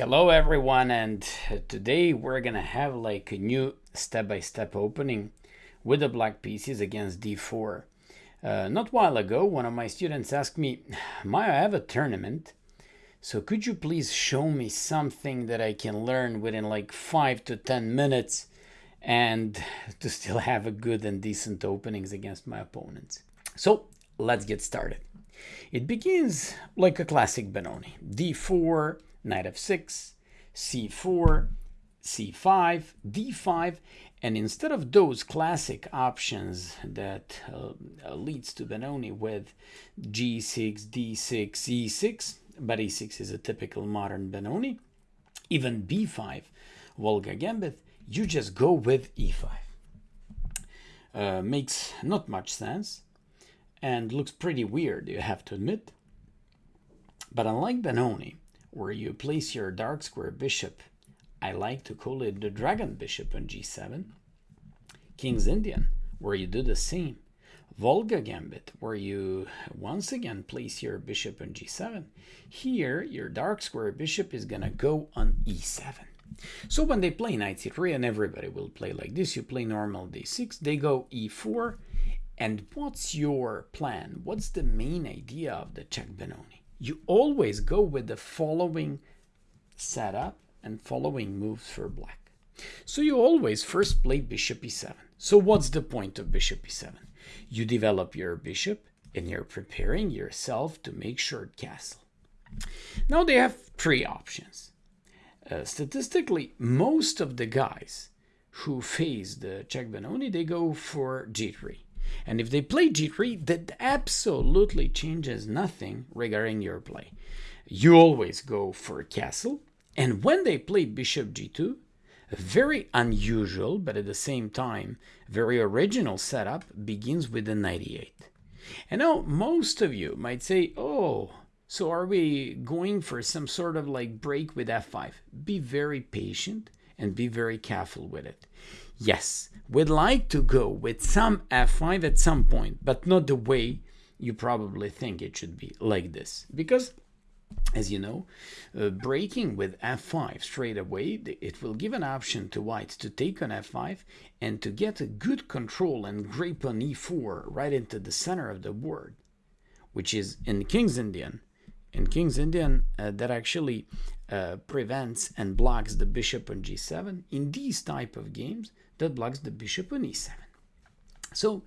Hello everyone and today we're gonna have like a new step-by-step -step opening with the black pieces against d4. Uh, not while ago one of my students asked me, Maya, I have a tournament, so could you please show me something that I can learn within like 5 to 10 minutes and to still have a good and decent openings against my opponents. So let's get started. It begins like a classic Benoni, d4, knight f6, c4, c5, d5, and instead of those classic options that uh, leads to Benoni with g6, d6, e6, but e6 is a typical modern Benoni, even b5, Volga Gambit, you just go with e5. Uh, makes not much sense and looks pretty weird, you have to admit. But unlike Benoni, where you place your dark square bishop. I like to call it the dragon bishop on g7. King's Indian, where you do the same. Volga Gambit, where you once again place your bishop on g7. Here, your dark square bishop is going to go on e7. So when they play knight c3, and everybody will play like this, you play normal d6, they go e4. And what's your plan? What's the main idea of the Czech Benoni? You always go with the following setup and following moves for black. So you always first play bishop e7. So what's the point of bishop e7? You develop your bishop and you're preparing yourself to make short castle. Now they have three options. Uh, statistically, most of the guys who face the Czech Benoni, they go for g3. And if they play g3, that absolutely changes nothing regarding your play. You always go for castle. And when they play bishop g2, a very unusual, but at the same time, very original setup begins with the knight e8. And now most of you might say, oh, so are we going for some sort of like break with f5? Be very patient and be very careful with it. Yes, we'd like to go with some f5 at some point, but not the way you probably think it should be, like this. Because, as you know, uh, breaking with f5 straight away, it will give an option to white to take on f5 and to get a good control and grip on e4 right into the center of the board, which is in King's Indian. In King's Indian, uh, that actually uh, prevents and blocks the bishop on g7. In these type of games, that blocks the bishop on e7. So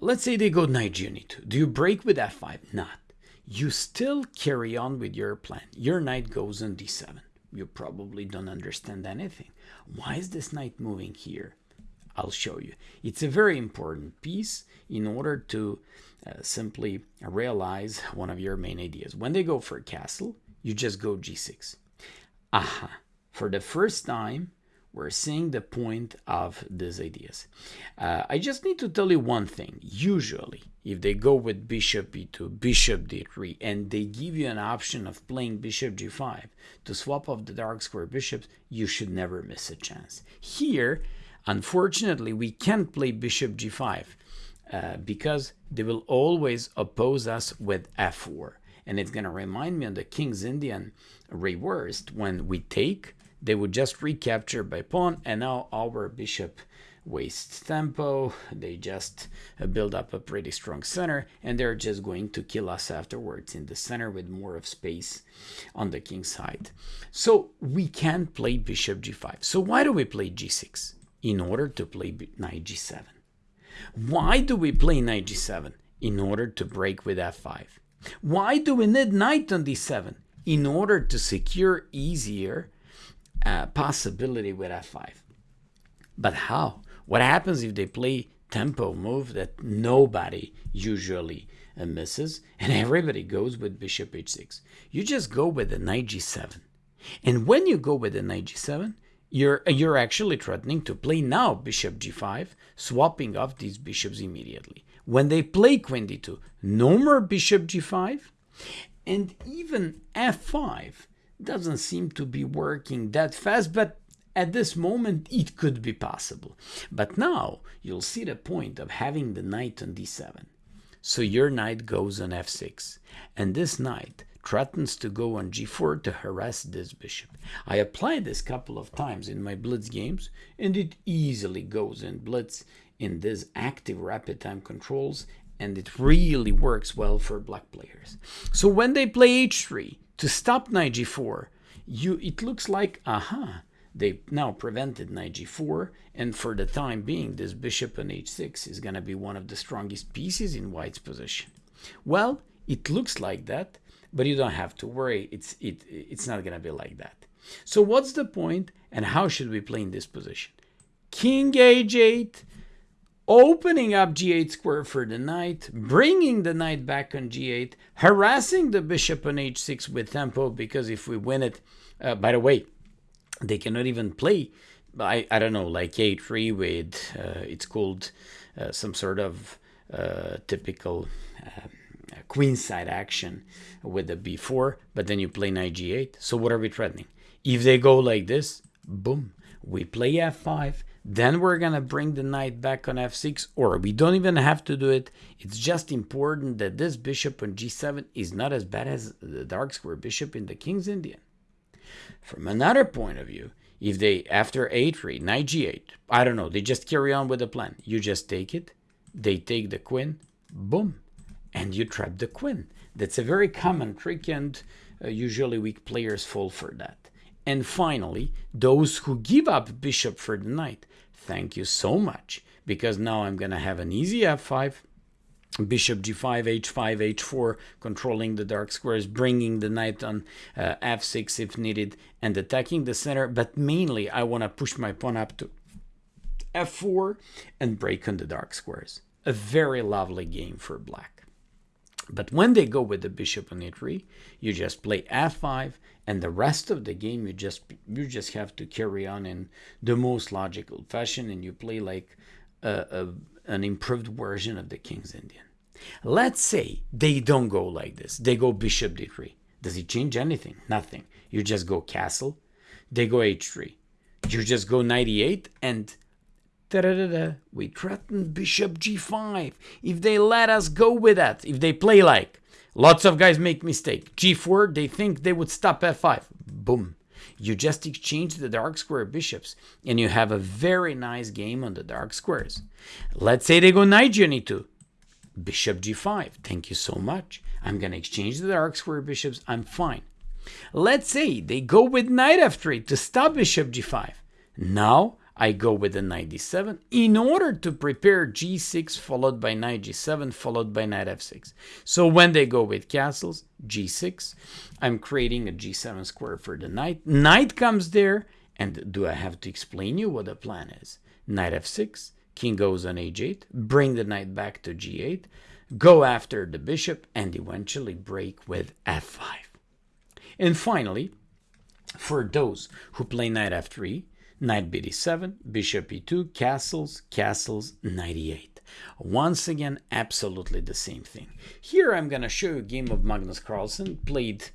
let's say they go knight g2. Do you break with f5? Not. You still carry on with your plan. Your knight goes on d7. You probably don't understand anything. Why is this knight moving here? I'll show you. It's a very important piece in order to uh, simply realize one of your main ideas. When they go for a castle, you just go g6. Aha. For the first time, we're seeing the point of these ideas. Uh, I just need to tell you one thing. Usually, if they go with bishop e2, bishop d3, and they give you an option of playing bishop g5 to swap off the dark square bishops, you should never miss a chance. Here, unfortunately, we can't play bishop g5 uh, because they will always oppose us with f4. And it's going to remind me of the King's Indian reversed when we take they would just recapture by pawn and now our bishop wastes tempo. They just uh, build up a pretty strong center and they're just going to kill us afterwards in the center with more of space on the king side. So we can play bishop g5 so why do we play g6 in order to play knight g7 why do we play knight g7 in order to break with f5 why do we need knight on d7 in order to secure easier uh, possibility with f5. But how? What happens if they play tempo move that nobody usually uh, misses and everybody goes with bishop h6? You just go with the knight g7. And when you go with the knight g7, you're, you're actually threatening to play now bishop g5, swapping off these bishops immediately. When they play queen d2, no more bishop g5, and even f5 doesn't seem to be working that fast, but at this moment it could be possible. But now you'll see the point of having the knight on d7. So your knight goes on f6, and this knight threatens to go on g4 to harass this bishop. I applied this couple of times in my blitz games, and it easily goes in blitz in this active rapid time controls, and it really works well for black players. So when they play h3 to stop knight g4, you it looks like, aha, they now prevented knight g4, and for the time being, this bishop on h6 is going to be one of the strongest pieces in white's position. Well, it looks like that, but you don't have to worry. It's, it, it's not going to be like that. So what's the point and how should we play in this position? King h8, opening up g8 square for the knight, bringing the knight back on g8, harassing the bishop on h6 with tempo, because if we win it, uh, by the way, they cannot even play, I, I don't know, like a3 with, uh, it's called uh, some sort of uh, typical uh, queenside action with the b4, but then you play knight g8. So what are we threatening? If they go like this, boom, we play f5, then we're going to bring the knight back on f6, or we don't even have to do it. It's just important that this bishop on g7 is not as bad as the dark square bishop in the King's Indian. From another point of view, if they, after a3, knight g8, I don't know, they just carry on with the plan. You just take it, they take the queen, boom, and you trap the queen. That's a very common trick and uh, usually weak players fall for that. And finally, those who give up bishop for the knight, thank you so much, because now I'm going to have an easy f5, bishop g5, h5, h4, controlling the dark squares, bringing the knight on uh, f6 if needed, and attacking the center. But mainly, I want to push my pawn up to f4 and break on the dark squares. A very lovely game for black. But when they go with the bishop on e3, you just play f5, and the rest of the game you just you just have to carry on in the most logical fashion, and you play like a, a, an improved version of the King's Indian. Let's say they don't go like this. They go bishop d3. Does it change anything? Nothing. You just go castle. They go h3. You just go knight e8 and Da -da -da we threaten bishop g5. If they let us go with that, if they play like, lots of guys make mistake. g4, they think they would stop f5. Boom. You just exchange the dark square bishops and you have a very nice game on the dark squares. Let's say they go knight g2. Bishop g5. Thank you so much. I'm going to exchange the dark square bishops. I'm fine. Let's say they go with knight f3 to stop bishop g5. Now I go with the knight d7 in order to prepare g6 followed by knight g7 followed by knight f6. So when they go with castles, g6, I'm creating a g7 square for the knight. Knight comes there, and do I have to explain you what the plan is? Knight f6, king goes on h8, bring the knight back to g8, go after the bishop, and eventually break with f5. And finally, for those who play knight f3, Knight bd7, bishop e2, castles, castles, knight e8. Once again, absolutely the same thing. Here I'm going to show you a game of Magnus Carlsen played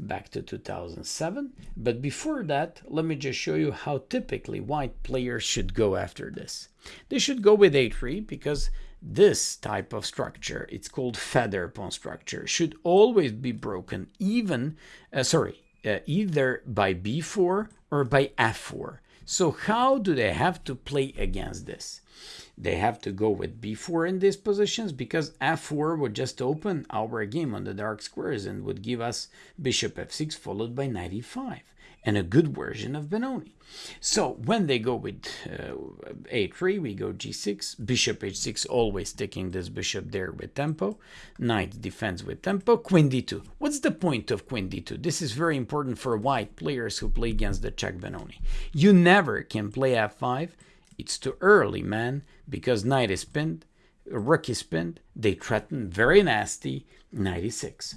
back to 2007. But before that, let me just show you how typically white players should go after this. They should go with a3 because this type of structure, it's called feather pawn structure, should always be broken even, uh, sorry, uh, either by b4 or by f4. So how do they have to play against this? They have to go with b4 in these positions because f4 would just open our game on the dark squares and would give us bishop f6 followed by knight e5 and a good version of Benoni. So when they go with uh, a3, we go g6, bishop h6, always taking this bishop there with tempo, knight defends with tempo, queen d2. What's the point of queen d2? This is very important for white players who play against the Czech Benoni. You never can play f5. It's too early, man, because knight is pinned, rook is pinned, they threaten very nasty, knight e6.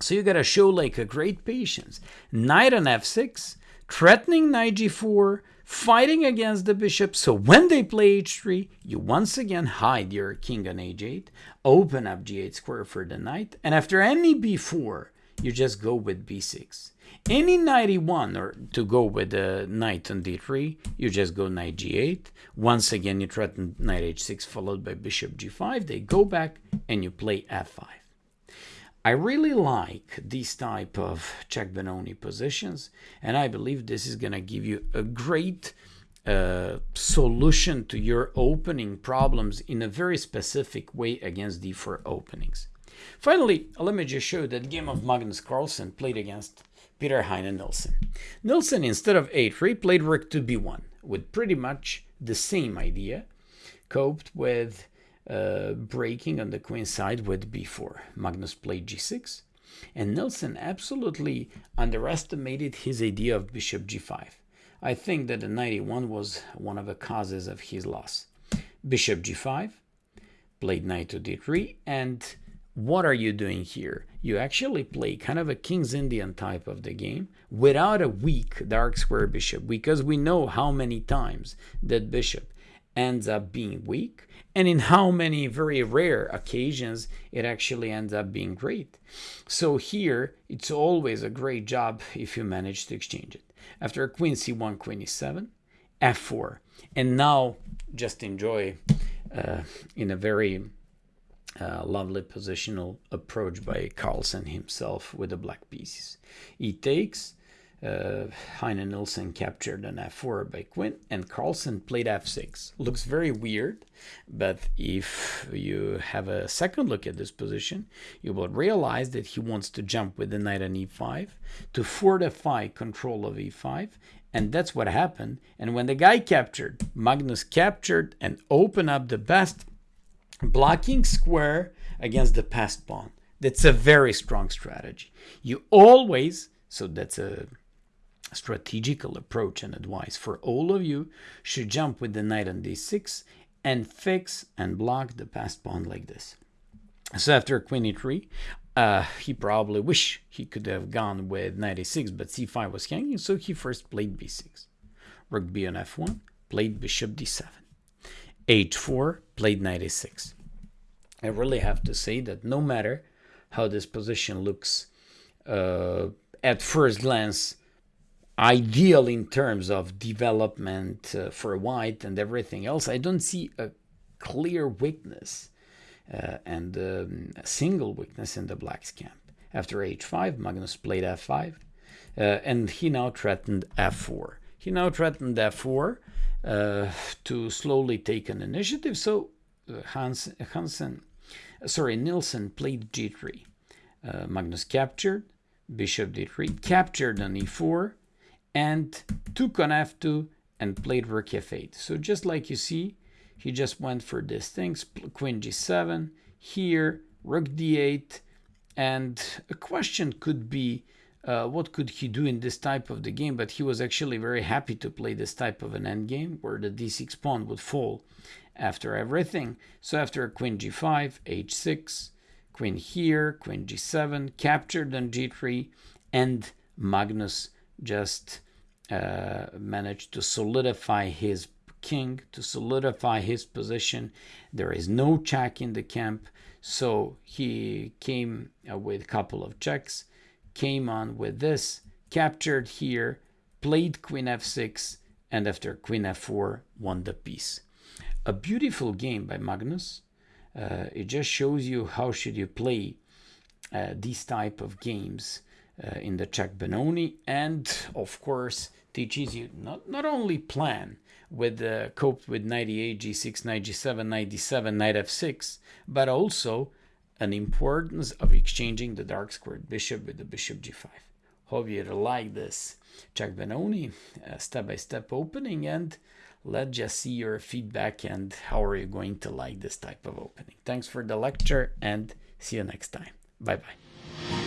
So you gotta show like a great patience. Knight on f6, threatening knight g4, fighting against the bishop. So when they play h3, you once again hide your king on h8, open up g8 square for the knight, and after any b4, you just go with b6. Any knight e1 or to go with the knight on d3, you just go knight g8. Once again, you threaten knight h6 followed by bishop g5. They go back and you play f5. I really like these type of Czech Benoni positions, and I believe this is going to give you a great uh, solution to your opening problems in a very specific way against d4 openings. Finally, let me just show you that game of Magnus Carlsen played against Peter Heine Nielsen. Nielsen, instead of a3, played rook to b1 with pretty much the same idea, coped with uh, breaking on the queen side with b4. Magnus played g6, and Nielsen absolutely underestimated his idea of bishop g5. I think that the 91 was one of the causes of his loss. Bishop g5, played knight to d3, and what are you doing here? You actually play kind of a King's Indian type of the game without a weak dark square bishop because we know how many times that bishop ends up being weak and in how many very rare occasions it actually ends up being great. So here it's always a great job if you manage to exchange it. After queen c1, queen e7, f4. And now just enjoy uh, in a very uh, lovely positional approach by Carlsen himself with the black pieces. He takes, uh, Heine Nielsen captured an f4 by queen and Carlsen played f6. Looks very weird, but if you have a second look at this position, you will realize that he wants to jump with the knight on e5 to fortify control of e5, and that's what happened. And when the guy captured, Magnus captured and opened up the best blocking square against the passed pawn. That's a very strong strategy. You always, so that's a strategical approach and advice for all of you should jump with the knight on d6 and fix and block the passed pawn like this. So after queen e3, uh, he probably wish he could have gone with knight e6, but c5 was hanging, so he first played b6. Rook b on f1, played bishop d7. h4, played knight e6. I really have to say that no matter how this position looks uh, at first glance ideal in terms of development uh, for white and everything else, I don't see a clear weakness uh, and um, a single weakness in the black's camp. After h5, Magnus played f5, uh, and he now threatened f4. He now threatened f4 uh, to slowly take an initiative, so uh, Hans, Hansen, sorry, Nielsen played g3. Uh, Magnus captured, bishop d3, captured on e4, and took on f2 and played rook f8. So just like you see, he just went for these things, queen g7, here, rook d8, and a question could be, uh, what could he do in this type of the game? But he was actually very happy to play this type of an endgame where the d6 pawn would fall after everything. So after queen g5, h6, queen here, queen g7, captured on g3, and Magnus just uh, managed to solidify his king, to solidify his position. There is no check in the camp, so he came uh, with a couple of checks, came on with this, captured here, played queen f6, and after queen f4 won the piece. A beautiful game by Magnus. Uh, it just shows you how should you play uh, these type of games uh, in the Czech Benoni. And of course teaches you not, not only plan with uh, cope with knight e8 g6 knight g7 knight d7 knight f6 but also an importance of exchanging the dark squared bishop with the bishop g5 hope you like this Czech Benoni uh, step-by-step -step opening and let's just see your feedback and how are you going to like this type of opening. Thanks for the lecture and see you next time. Bye bye